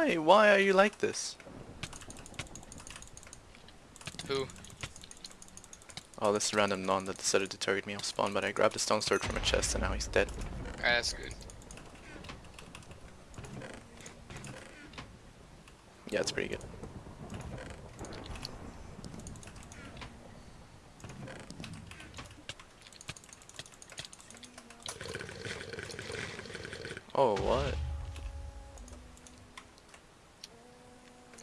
Why? Why are you like this? Who? Oh, this random non that decided to target me off spawn, but I grabbed a stone sword from a chest and now he's dead. Alright, that's good. Yeah, it's pretty good. Oh, what?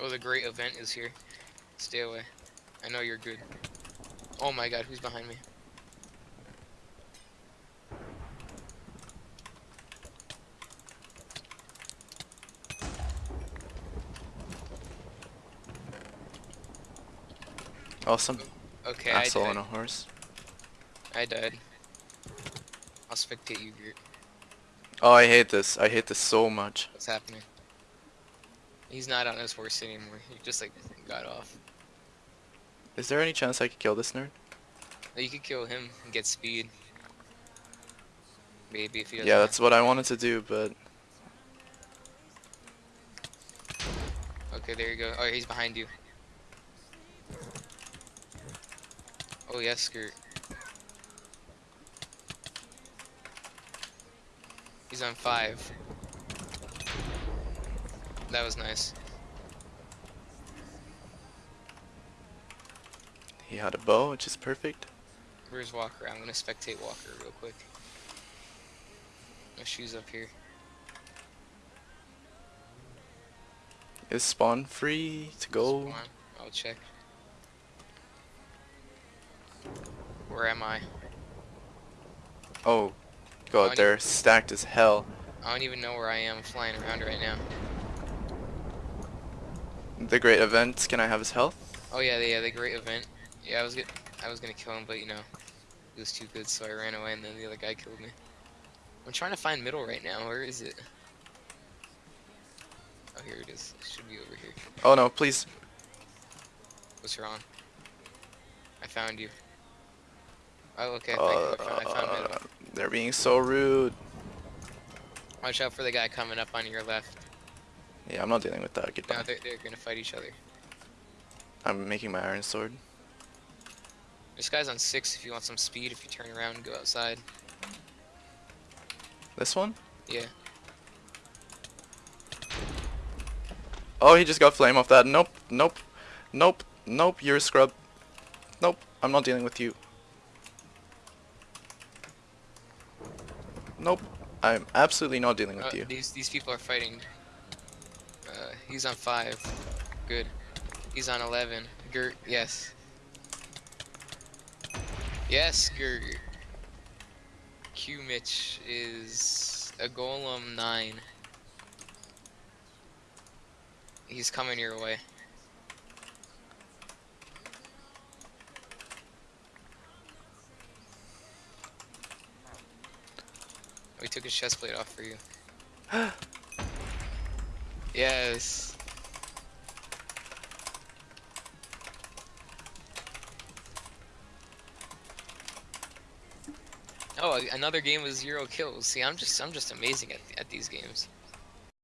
Oh, the great event is here. Stay away. I know you're good. Oh my god, who's behind me? Awesome. some Okay, I asshole on a horse. I died. I'll spectate you, Gert. Oh, I hate this. I hate this so much. What's happening? He's not on his horse anymore. He just like got off. Is there any chance I could kill this nerd? You could kill him and get speed. Maybe if doesn't. Yeah, that's what I wanted to do, but Okay, there you go. Oh, he's behind you. Oh yes, skirt. He's on five. That was nice. he had a bow, which is perfect. Where's Walker? I'm gonna spectate Walker real quick. My shoes up here. Is spawn free to go? Spawn. I'll check. Where am I? Oh, god, need- they're stacked as hell. I don't even know where I am flying around right now. The great event, can I have his health? Oh yeah, the, yeah, the great event. Yeah, I was get, I was gonna kill him, but you know, he was too good, so I ran away, and then the other guy killed me. I'm trying to find middle right now. Where is it? Oh, here it is. It should be over here. Oh no, please. What's wrong? I found you. Oh, okay. thank you. I found, I found middle. Uh, they're being so rude. Watch out for the guy coming up on your left. Yeah, I'm not dealing with that. No, they're, they're gonna fight each other. I'm making my iron sword. This guy's on six. If you want some speed, if you turn around and go outside. This one? Yeah. Oh, he just got flame off that. Nope, nope, nope, nope, you're a scrub. Nope, I'm not dealing with you. Nope, I'm absolutely not dealing with Uh, you. these these people are fighting. Uh, he's on five. Good. He's on eleven. Gert, yes. Yes, Gert. Q Mitch is a golem nine. He's coming your way. We took his chest plate off for you. yes. Oh, another game with zero kills. See, I'm just I'm just amazing at, at these games.